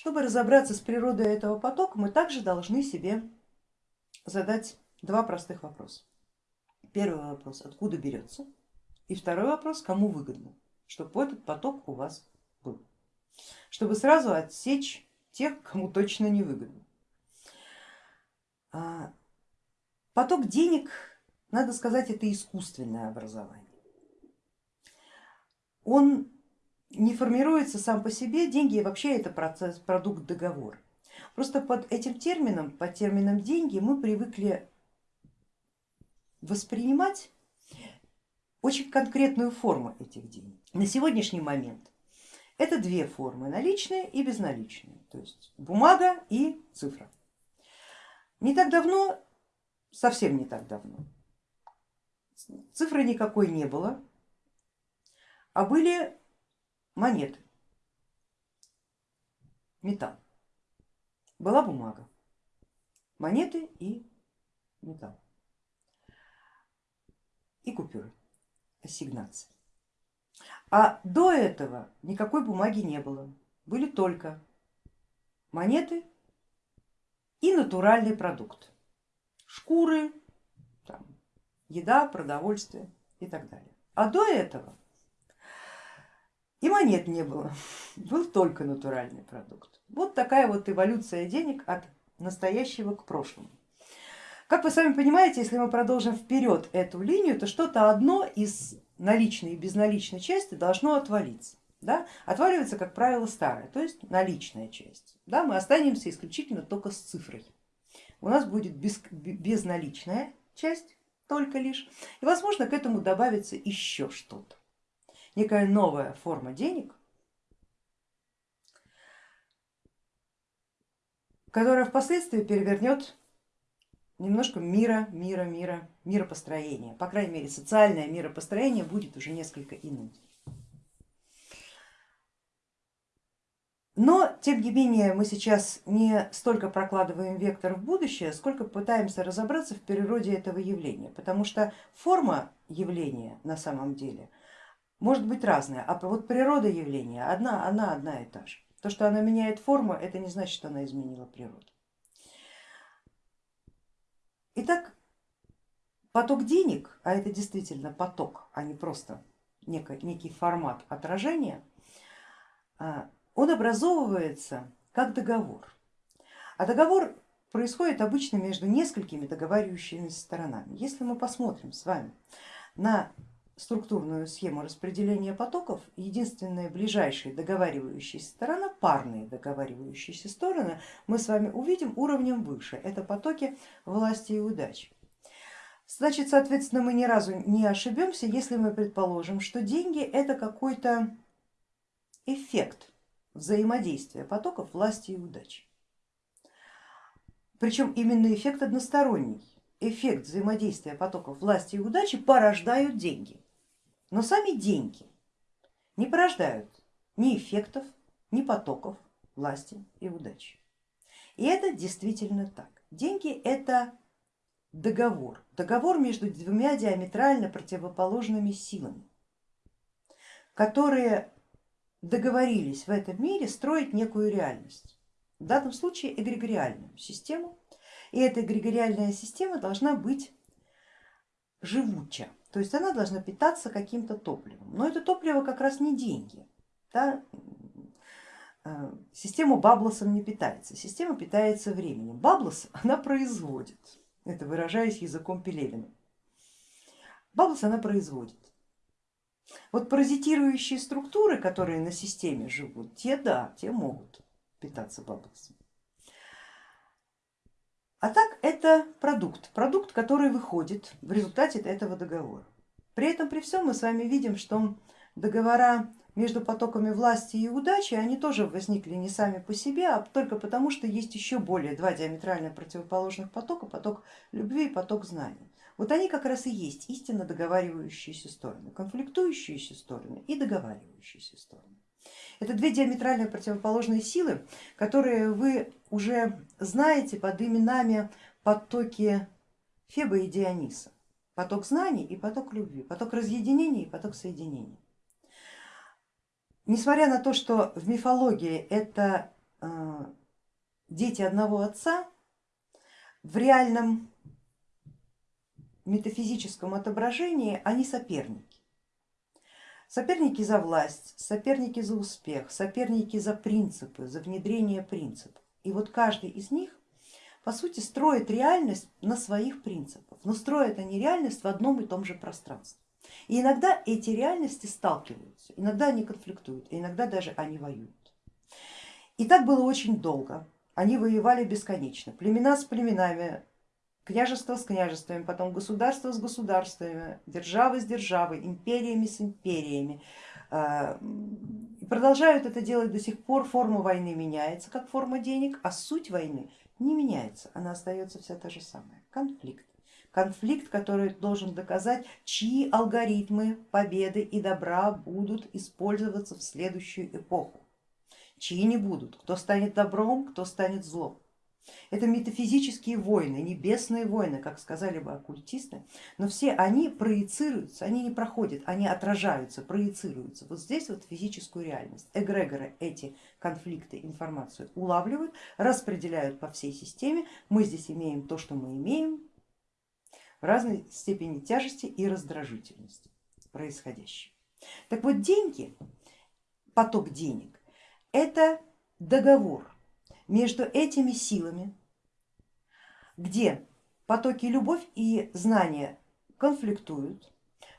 Чтобы разобраться с природой этого потока, мы также должны себе задать два простых вопроса. Первый вопрос, откуда берется? И второй вопрос, кому выгодно, чтобы этот поток у вас был. Чтобы сразу отсечь тех, кому точно не выгодно. А, поток денег, надо сказать, это искусственное образование. Он не формируется сам по себе, деньги вообще это процесс, продукт договора. Просто под этим термином, под термином деньги мы привыкли воспринимать очень конкретную форму этих денег. На сегодняшний момент это две формы, наличные и безналичные, то есть бумага и цифра. Не так давно, совсем не так давно, цифры никакой не было, а были монеты, металл. Была бумага, монеты и металл и купюры, ассигнации. А до этого никакой бумаги не было, были только монеты и натуральный продукт, шкуры, там, еда, продовольствие и так далее. А до этого и монет не было, был только натуральный продукт. Вот такая вот эволюция денег от настоящего к прошлому. Как вы сами понимаете, если мы продолжим вперед эту линию, то что-то одно из наличной и безналичной части должно отвалиться. Да? Отваливается, как правило, старая, то есть наличная часть. Да? Мы останемся исключительно только с цифрой. У нас будет без, безналичная часть только лишь, и возможно к этому добавится еще что-то, некая новая форма денег, которая впоследствии перевернет немножко мира, мира, мира, миропостроения. По крайней мере, социальное миропостроение будет уже несколько иным. Но, тем не менее, мы сейчас не столько прокладываем вектор в будущее, сколько пытаемся разобраться в природе этого явления, потому что форма явления на самом деле может быть разная, а вот природа явления одна, она одна и та же. То, что она меняет форму, это не значит, что она изменила природу. Итак, поток денег, а это действительно поток, а не просто некий формат отражения, а, он образовывается как договор. А договор происходит обычно между несколькими договаривающимися сторонами. Если мы посмотрим с вами на структурную схему распределения потоков, единственная ближайшая договаривающаяся сторона, парные договаривающиеся стороны, мы с вами увидим уровнем выше, это потоки власти и удачи. Значит, соответственно, мы ни разу не ошибемся, если мы предположим, что деньги это какой-то эффект взаимодействия потоков власти и удачи. Причем именно эффект односторонний. Эффект взаимодействия потоков власти и удачи порождают деньги. Но сами деньги не порождают ни эффектов, ни потоков власти и удачи. И это действительно так. Деньги это договор, договор между двумя диаметрально противоположными силами, которые договорились в этом мире строить некую реальность, в данном случае эгрегориальную систему, и эта эгрегориальная система должна быть живуча, то есть она должна питаться каким-то топливом. Но это топливо как раз не деньги. Да? Э, система баблосом не питается, система питается временем. Баблос она производит, это выражаясь языком Пелевина. Баблос она производит. Вот паразитирующие структуры, которые на системе живут, те да, те могут питаться баблосом. А так это продукт, продукт, который выходит в результате этого договора. При этом при всем мы с вами видим, что договора между потоками власти и удачи, они тоже возникли не сами по себе, а только потому, что есть еще более два диаметрально противоположных потока, поток любви и поток знаний. Вот они как раз и есть истинно договаривающиеся стороны, конфликтующиеся стороны и договаривающиеся стороны. Это две диаметрально противоположные силы, которые вы уже знаете под именами потоки Феба и Диониса. Поток знаний и поток любви, поток разъединения и поток соединения. Несмотря на то, что в мифологии это э, дети одного отца в реальном метафизическом отображении они соперники. Соперники за власть, соперники за успех, соперники за принципы, за внедрение принципов. И вот каждый из них по сути строит реальность на своих принципах, но строят они реальность в одном и том же пространстве. И иногда эти реальности сталкиваются, иногда они конфликтуют, иногда даже они воюют. И так было очень долго, они воевали бесконечно, племена с племенами, княжество с княжествами, потом государство с государствами, державы с державой, империями с империями. Продолжают это делать до сих пор, форма войны меняется как форма денег, а суть войны не меняется, она остается вся та же самая, конфликт. Конфликт, который должен доказать, чьи алгоритмы победы и добра будут использоваться в следующую эпоху, чьи не будут, кто станет добром, кто станет злом. Это метафизические войны, небесные войны, как сказали бы оккультисты, но все они проецируются, они не проходят, они отражаются, проецируются. Вот здесь вот физическую реальность. Эгрегоры эти конфликты, информацию улавливают, распределяют по всей системе. Мы здесь имеем то, что мы имеем в разной степени тяжести и раздражительности происходящего. Так вот деньги, поток денег, это договор между этими силами, где потоки любовь и знания конфликтуют,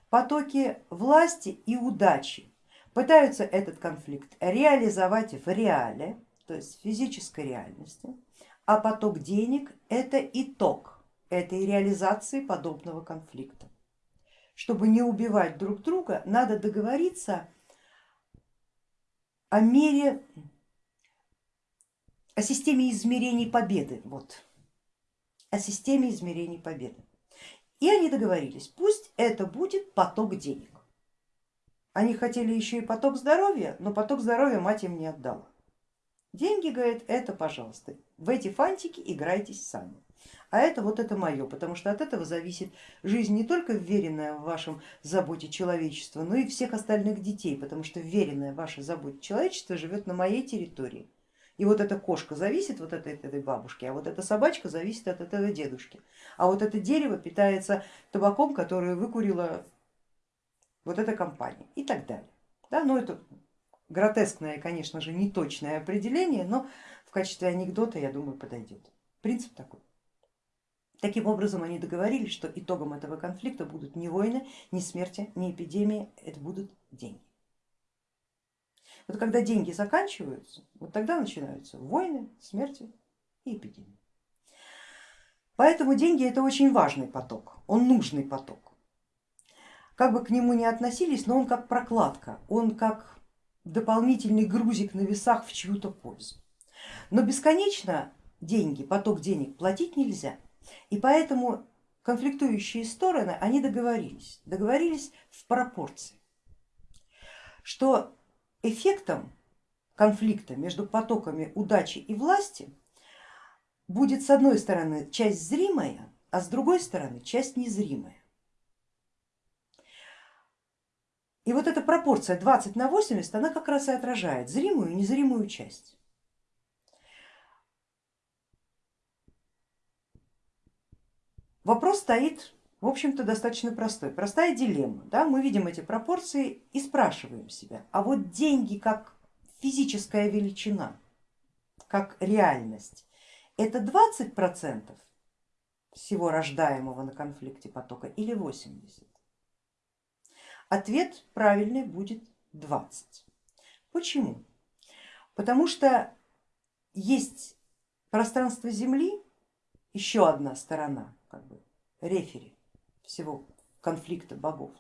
потоки власти и удачи пытаются этот конфликт реализовать в реале, то есть в физической реальности, а поток денег это итог этой реализации подобного конфликта. Чтобы не убивать друг друга, надо договориться о мере о системе измерений победы, вот, о системе измерений победы. И они договорились, пусть это будет поток денег. Они хотели еще и поток здоровья, но поток здоровья мать им не отдала. Деньги, говорит, это пожалуйста, в эти фантики играйтесь сами. А это вот это мое, потому что от этого зависит жизнь не только вверенная в вашем заботе человечества, но и всех остальных детей, потому что вверенная вашей заботе человечество живет на моей территории. И вот эта кошка зависит вот от этой бабушки, а вот эта собачка зависит от этого дедушки. А вот это дерево питается табаком, который выкурила вот эта компания и так далее. Да, ну это гротескное, конечно же, неточное определение, но в качестве анекдота, я думаю, подойдет. Принцип такой. Таким образом они договорились, что итогом этого конфликта будут не войны, не смерти, не эпидемии, это будут деньги. Вот когда деньги заканчиваются, вот тогда начинаются войны, смерти и эпидемии. Поэтому деньги это очень важный поток, он нужный поток. Как бы к нему ни относились, но он как прокладка, он как дополнительный грузик на весах в чью-то пользу. Но бесконечно деньги, поток денег платить нельзя. И поэтому конфликтующие стороны, они договорились, договорились в пропорции, что эффектом конфликта между потоками удачи и власти будет с одной стороны часть зримая, а с другой стороны часть незримая. И вот эта пропорция 20 на 80, она как раз и отражает зримую и незримую часть. Вопрос стоит в общем-то достаточно простой, простая дилемма. Да? Мы видим эти пропорции и спрашиваем себя, а вот деньги как физическая величина, как реальность, это 20 процентов всего рождаемого на конфликте потока или 80? Ответ правильный будет 20. Почему? Потому что есть пространство Земли, еще одна сторона, как бы рефери всего конфликта богов.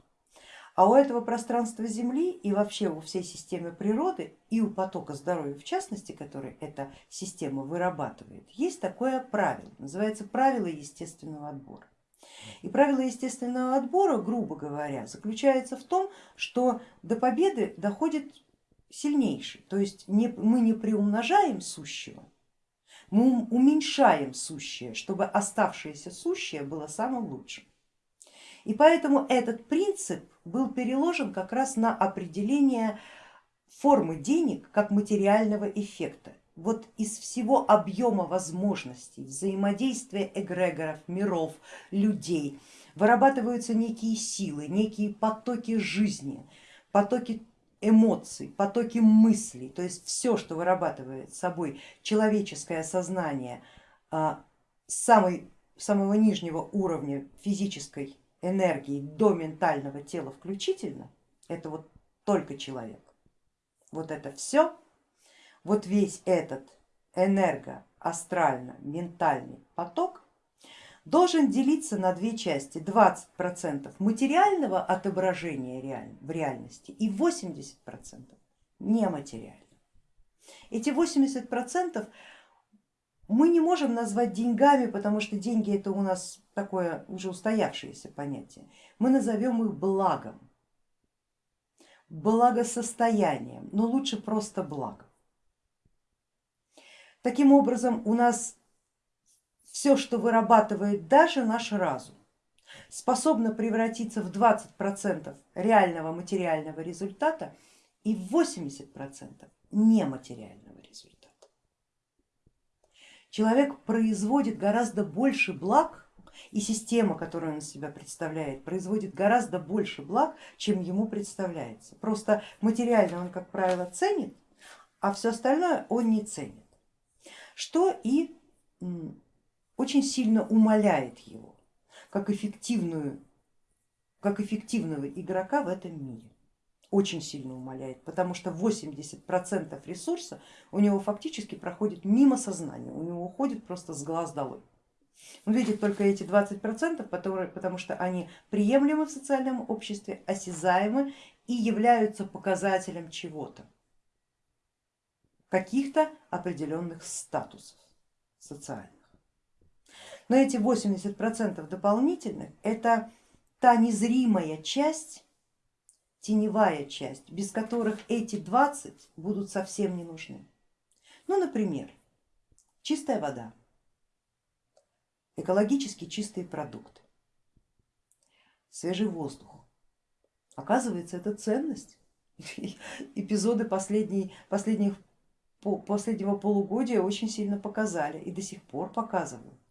А у этого пространства Земли и вообще у всей системы природы и у потока здоровья в частности, который эта система вырабатывает, есть такое правило, называется правило естественного отбора. И правило естественного отбора, грубо говоря, заключается в том, что до победы доходит сильнейший, то есть не, мы не приумножаем сущего, мы уменьшаем сущее, чтобы оставшееся сущее было самым лучшим. И поэтому этот принцип был переложен как раз на определение формы денег как материального эффекта. вот из всего объема возможностей взаимодействия эгрегоров, миров, людей вырабатываются некие силы, некие потоки жизни, потоки эмоций, потоки мыслей, то есть все, что вырабатывает собой человеческое сознание а, самой, самого нижнего уровня физической энергии до ментального тела включительно, это вот только человек. Вот это все, вот весь этот энерго, астрально, ментальный поток должен делиться на две части, 20% материального отображения в реальности и 80% нематериального. Эти 80% мы не можем назвать деньгами, потому что деньги это у нас такое уже устоявшееся понятие. Мы назовем их благом, благосостоянием, но лучше просто благом. Таким образом у нас все, что вырабатывает даже наш разум, способно превратиться в 20% реального материального результата и в 80% нематериального результата. Человек производит гораздо больше благ и система, которую он из себя представляет, производит гораздо больше благ, чем ему представляется. Просто материально он, как правило, ценит, а все остальное он не ценит, что и очень сильно умаляет его как, эффективную, как эффективного игрока в этом мире. Очень сильно умаляет, потому что 80% ресурса у него фактически проходит мимо сознания, у него уходит просто с глаз долой. Он видит только эти 20%, которые, потому что они приемлемы в социальном обществе, осязаемы и являются показателем чего-то, каких-то определенных статусов социальных. Но эти 80% дополнительных это та незримая часть, теневая часть, без которых эти 20 будут совсем не нужны. Ну, например, чистая вода, экологически чистые продукты, свежий воздух. Оказывается, это ценность. Эпизоды последних, последнего полугодия очень сильно показали и до сих пор показывают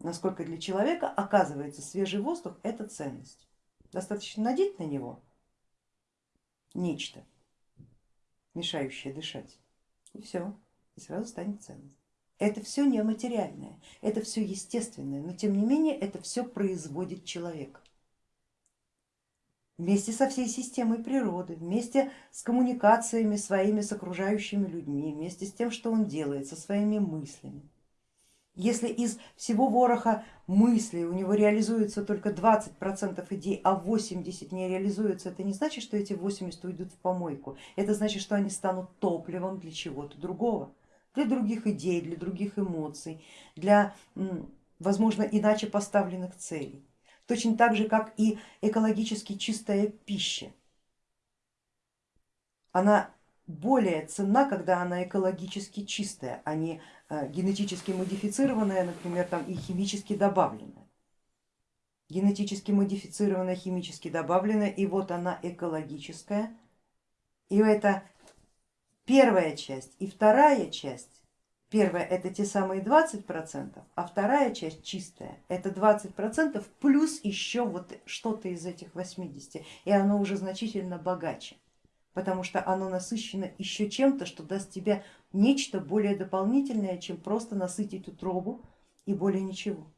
насколько для человека оказывается свежий воздух это ценность. Достаточно надеть на него нечто, мешающее дышать, и все, и сразу станет ценность. Это все нематериальное, это все естественное, но тем не менее это все производит человек. Вместе со всей системой природы, вместе с коммуникациями своими с окружающими людьми, вместе с тем, что он делает, со своими мыслями. Если из всего вороха мыслей у него реализуется только 20% идей, а 80 не реализуется, это не значит, что эти 80 уйдут в помойку, это значит, что они станут топливом для чего-то другого, для других идей, для других эмоций, для, возможно, иначе поставленных целей. Точно так же, как и экологически чистая пища. Она более ценна, когда она экологически чистая, а не генетически модифицированная, например, там, и химически добавленная. Генетически модифицированная, химически добавленная, и вот она экологическая. И это первая часть и вторая часть. Первая это те самые 20%, а вторая часть чистая, это 20% плюс еще вот что-то из этих 80, и оно уже значительно богаче потому что оно насыщено еще чем-то, что даст тебе нечто более дополнительное, чем просто насытить утробу и более ничего.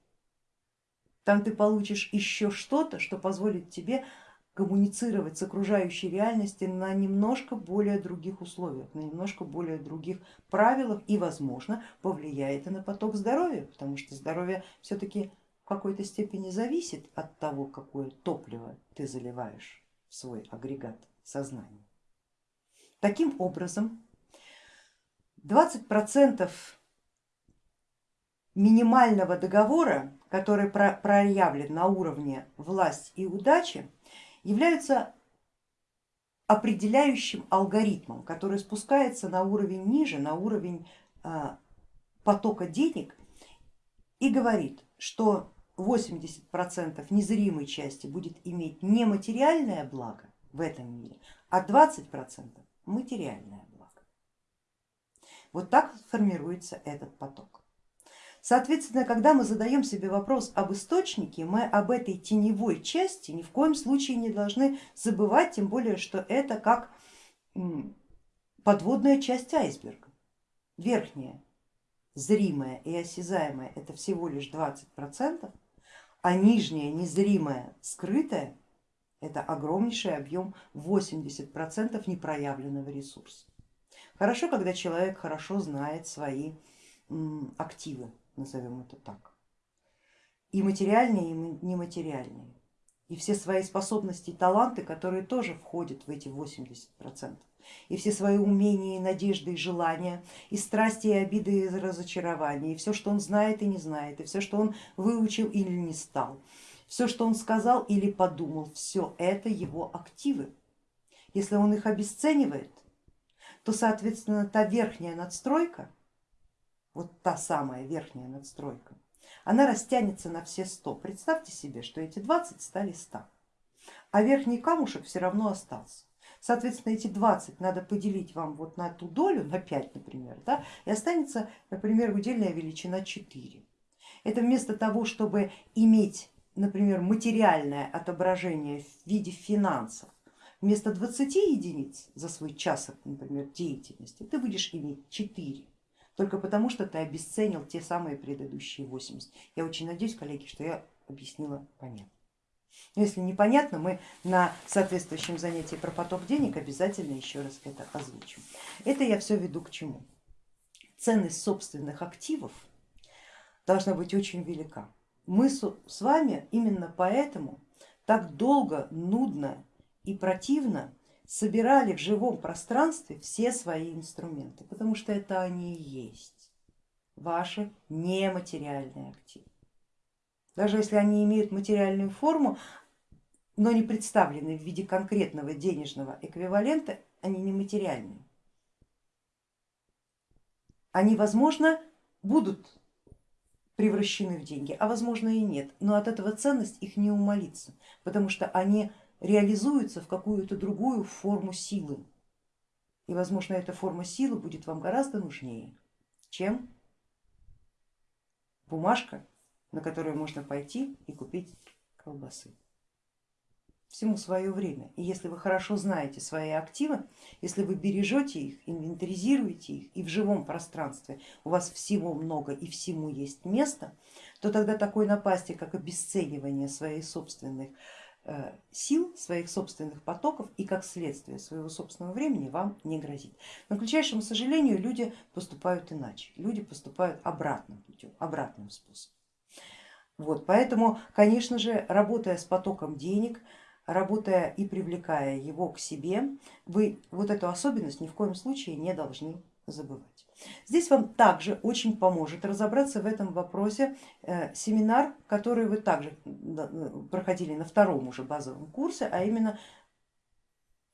Там ты получишь еще что-то, что позволит тебе коммуницировать с окружающей реальностью на немножко более других условиях, на немножко более других правилах и, возможно, повлияет и на поток здоровья, потому что здоровье все-таки в какой-то степени зависит от того, какое топливо ты заливаешь в свой агрегат сознания. Таким образом, 20 процентов минимального договора, который проявлен на уровне власть и удачи, являются определяющим алгоритмом, который спускается на уровень ниже, на уровень а, потока денег и говорит, что 80% незримой части будет иметь нематериальное благо в этом мире, а 20% материальное. Вот так формируется этот поток. Соответственно, когда мы задаем себе вопрос об источнике, мы об этой теневой части ни в коем случае не должны забывать, тем более, что это как подводная часть айсберга, верхняя, зримая и осязаемая это всего лишь 20 процентов, а нижняя, незримая, скрытая это огромнейший объем 80 процентов непроявленного ресурса. Хорошо, когда человек хорошо знает свои активы, назовем это так, и материальные, и нематериальные, и все свои способности и таланты, которые тоже входят в эти 80 процентов. И все свои умения, и надежды, и желания, и страсти, и обиды, и разочарования, и все, что он знает и не знает, и все, что он выучил или не стал, все, что он сказал или подумал, все это его активы. Если он их обесценивает, то соответственно та верхняя надстройка, вот та самая верхняя надстройка, она растянется на все 100. Представьте себе, что эти 20 стали 100, а верхний камушек все равно остался. Соответственно, эти 20 надо поделить вам вот на ту долю, на 5, например, да, и останется, например, удельная величина 4. Это вместо того, чтобы иметь, например, материальное отображение в виде финансов, вместо 20 единиц за свой час, например, деятельности, ты будешь иметь 4 только потому, что ты обесценил те самые предыдущие 80. Я очень надеюсь, коллеги, что я объяснила понятно. Если непонятно, мы на соответствующем занятии про поток денег обязательно еще раз это озвучим. Это я все веду к чему? Ценность собственных активов должна быть очень велика. Мы с вами именно поэтому так долго, нудно и противно собирали в живом пространстве все свои инструменты, потому что это они и есть ваши нематериальные активы. Даже если они имеют материальную форму, но не представлены в виде конкретного денежного эквивалента, они не материальные. Они, возможно, будут превращены в деньги, а возможно и нет, но от этого ценность их не умолится, потому что они реализуются в какую-то другую форму силы. И возможно эта форма силы будет вам гораздо нужнее, чем бумажка на которую можно пойти и купить колбасы. Всему свое время. И если вы хорошо знаете свои активы, если вы бережете их, инвентаризируете их и в живом пространстве у вас всего много и всему есть место, то тогда такой напасти, как обесценивание своих собственных сил, своих собственных потоков и как следствие своего собственного времени вам не грозит. Но, к величайшему сожалению, люди поступают иначе, люди поступают обратным путем, обратным способом. Вот, поэтому, конечно же, работая с потоком денег, работая и привлекая его к себе, вы вот эту особенность ни в коем случае не должны забывать. Здесь вам также очень поможет разобраться в этом вопросе э, семинар, который вы также проходили на втором уже базовом курсе, а именно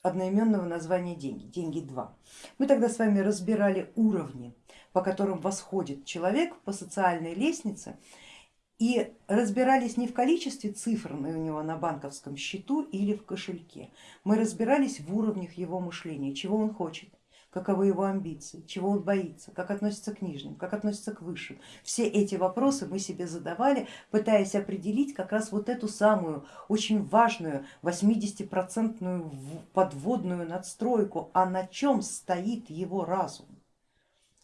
одноименного названия деньги, деньги 2. Мы тогда с вами разбирали уровни, по которым восходит человек по социальной лестнице и разбирались не в количестве цифр у него на банковском счету или в кошельке, мы разбирались в уровнях его мышления, чего он хочет, каковы его амбиции, чего он боится, как относится к нижним, как относится к высшим. Все эти вопросы мы себе задавали, пытаясь определить как раз вот эту самую очень важную 80-процентную подводную надстройку, а на чем стоит его разум,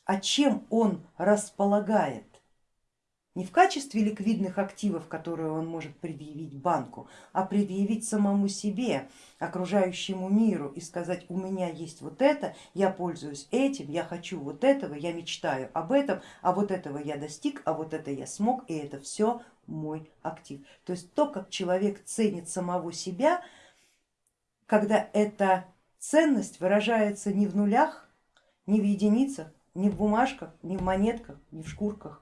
а чем он располагает не в качестве ликвидных активов, которые он может предъявить банку, а предъявить самому себе, окружающему миру и сказать, у меня есть вот это, я пользуюсь этим, я хочу вот этого, я мечтаю об этом, а вот этого я достиг, а вот это я смог, и это все мой актив. То есть то, как человек ценит самого себя, когда эта ценность выражается не в нулях, не в единицах, не в бумажках, не в монетках, не в шкурках,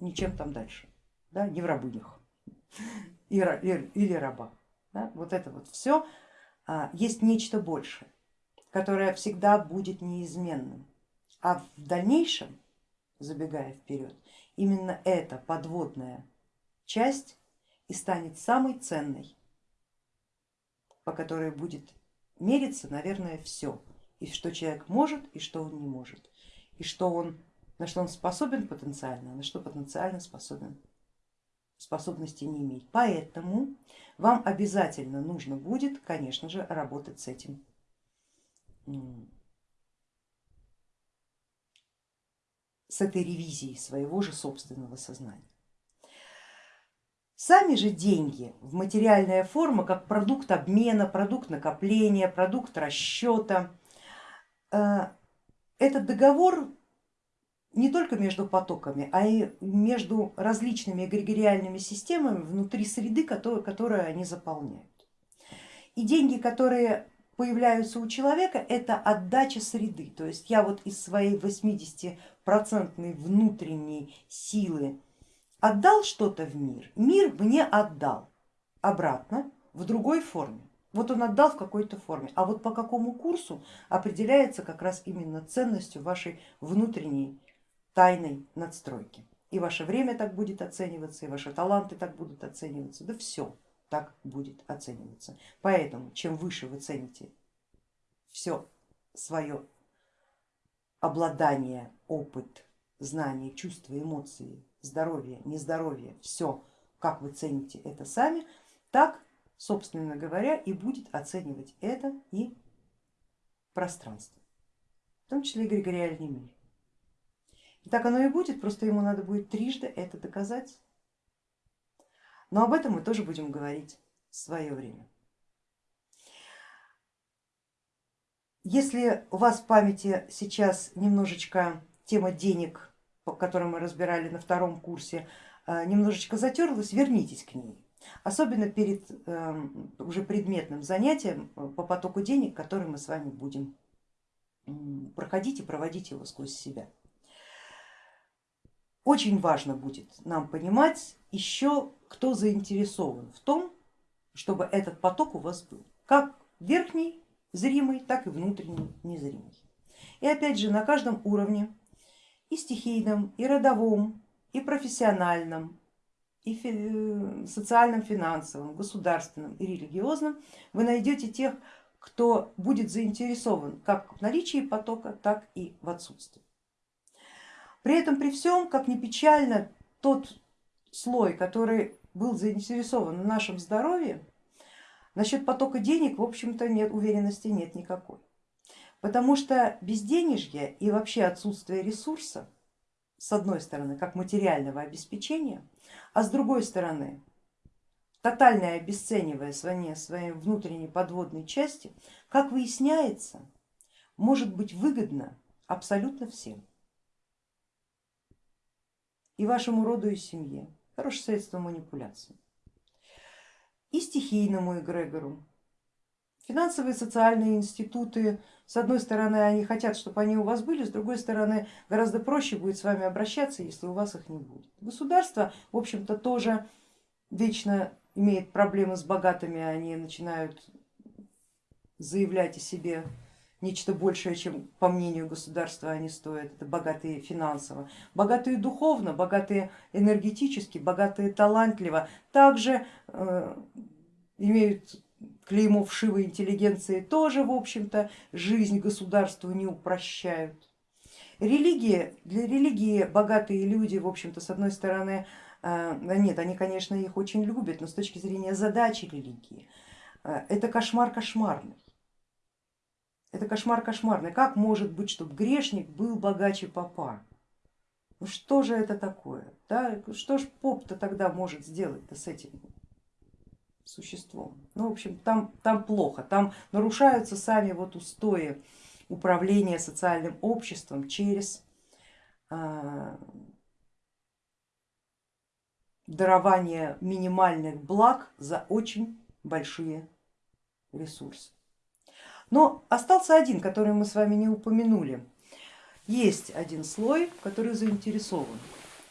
ничем там дальше, да, не в рабынях или рабах. Да, вот это вот все а, есть нечто большее, которое всегда будет неизменным. А в дальнейшем, забегая вперед, именно эта подводная часть и станет самой ценной, по которой будет мериться, наверное, все, и что человек может, и что он не может. и что он, на что он способен потенциально, а на что потенциально способен, способности не имеет. Поэтому вам обязательно нужно будет, конечно же, работать с этим с этой ревизией своего же собственного сознания. Сами же деньги в материальная форма, как продукт обмена, продукт накопления, продукт расчета, э, этот договор не только между потоками, а и между различными эгрегориальными системами внутри среды, которую они заполняют. И деньги, которые появляются у человека, это отдача среды. То есть я вот из своей 80 процентной внутренней силы отдал что-то в мир, мир мне отдал обратно в другой форме. Вот он отдал в какой-то форме, а вот по какому курсу определяется как раз именно ценностью вашей внутренней тайной надстройки. И ваше время так будет оцениваться, и ваши таланты так будут оцениваться, да все так будет оцениваться. Поэтому чем выше вы цените все свое обладание, опыт, знания, чувства, эмоции, здоровье, нездоровье, все, как вы цените это сами, так, собственно говоря, и будет оценивать это и пространство, в том числе эгрегориальный мир. Так оно и будет, просто ему надо будет трижды это доказать. Но об этом мы тоже будем говорить в свое время. Если у вас в памяти сейчас немножечко тема денег, которую мы разбирали на втором курсе, э, немножечко затерлась, вернитесь к ней. Особенно перед эм, уже предметным занятием э, по потоку денег, который мы с вами будем проходить и проводить его сквозь себя. Очень важно будет нам понимать еще, кто заинтересован в том, чтобы этот поток у вас был, как верхний зримый, так и внутренний незримый. И опять же на каждом уровне и стихийном, и родовом, и профессиональном, и э, социальном, финансовом, государственном и религиозном вы найдете тех, кто будет заинтересован как в наличии потока, так и в отсутствии. При этом при всем, как ни печально, тот слой, который был заинтересован в нашем здоровье, Насчет потока денег, в общем-то, нет уверенности нет никакой. Потому что безденежье и вообще отсутствие ресурса, с одной стороны, как материального обеспечения, а с другой стороны, тотальное обесценивание своей, внутренней подводной части, как выясняется, может быть выгодно абсолютно всем. И вашему роду и семье. Хорошее средство манипуляции и стихийному эгрегору. Финансовые социальные институты, с одной стороны, они хотят, чтобы они у вас были, с другой стороны, гораздо проще будет с вами обращаться, если у вас их не будет. Государство, в общем-то, тоже вечно имеет проблемы с богатыми, они начинают заявлять о себе нечто большее, чем по мнению государства они стоят, это богатые финансово, богатые духовно, богатые энергетически, богатые талантливо, также э, имеют клеймо вшивой интеллигенции, тоже в общем-то жизнь государству не упрощают. Религия, для религии богатые люди, в общем-то, с одной стороны, э, нет, они, конечно, их очень любят, но с точки зрения задачи религии, э, это кошмар кошмарный. Это кошмар кошмарный. Как может быть, чтобы грешник был богаче попа? Ну что же это такое? Да? Что ж поп-то тогда может сделать-то с этим существом? Ну, в общем, там, там плохо, там нарушаются сами вот устои управления социальным обществом через а, дарование минимальных благ за очень большие ресурсы. Но остался один, который мы с вами не упомянули. Есть один слой, который заинтересован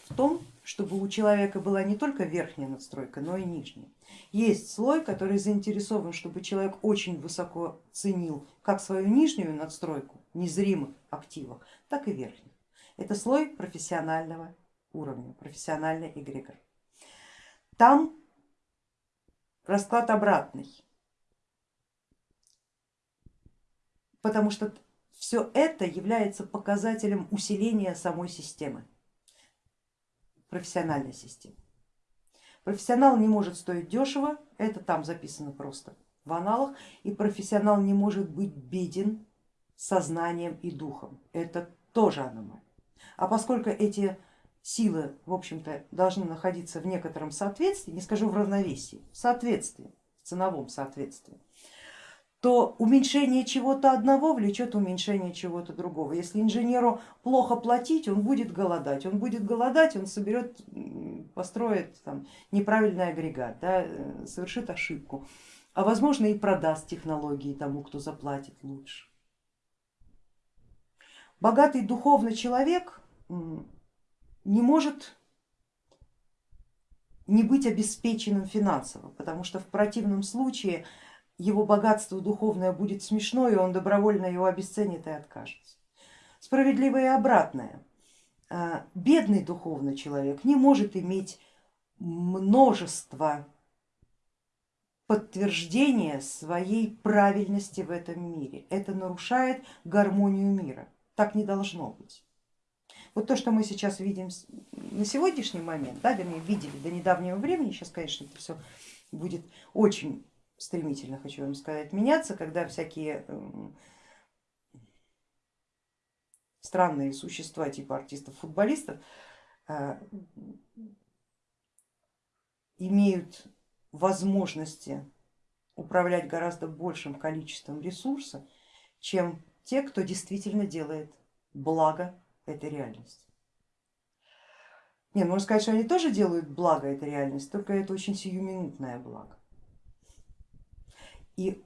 в том, чтобы у человека была не только верхняя надстройка, но и нижняя. Есть слой, который заинтересован, чтобы человек очень высоко ценил как свою нижнюю надстройку незримых активов, так и верхних. Это слой профессионального уровня, профессиональный эгрегор. Там расклад обратный. Потому что все это является показателем усиления самой системы, профессиональной системы. Профессионал не может стоить дешево, это там записано просто в аналах, и профессионал не может быть беден сознанием и духом, это тоже аномалия. А поскольку эти силы, в общем-то, должны находиться в некотором соответствии, не скажу в равновесии, в соответствии, в ценовом соответствии, то уменьшение чего-то одного влечет уменьшение чего-то другого. Если инженеру плохо платить, он будет голодать, он будет голодать, он соберет, построит там, неправильный агрегат, да, э, совершит ошибку, а возможно и продаст технологии тому, кто заплатит лучше. Богатый духовный человек не может не быть обеспеченным финансово, потому что в противном случае его богатство духовное будет смешно, и он добровольно его обесценит и откажется. Справедливое и обратное. А, бедный духовный человек не может иметь множество подтверждения своей правильности в этом мире. Это нарушает гармонию мира. Так не должно быть. Вот то, что мы сейчас видим на сегодняшний момент, да, вернее видели до недавнего времени, сейчас, конечно, это все будет очень стремительно, хочу вам сказать, меняться, когда всякие эм, странные существа типа артистов-футболистов э, имеют возможности управлять гораздо большим количеством ресурса, чем те, кто действительно делает благо этой реальности. Не, можно сказать, что они тоже делают благо этой реальности, только это очень сиюминутное благо. И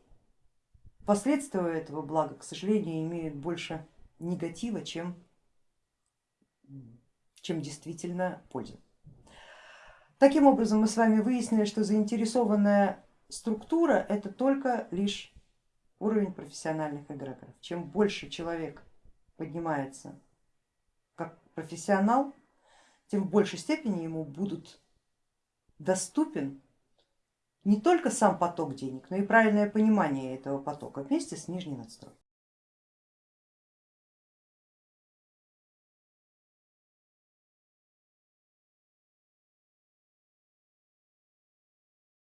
последствия этого блага, к сожалению, имеют больше негатива, чем, чем действительно пользы. Таким образом мы с вами выяснили, что заинтересованная структура это только лишь уровень профессиональных эгрегоров. Чем больше человек поднимается как профессионал, тем в большей степени ему будут доступен не только сам поток денег, но и правильное понимание этого потока вместе с нижней надстройкой.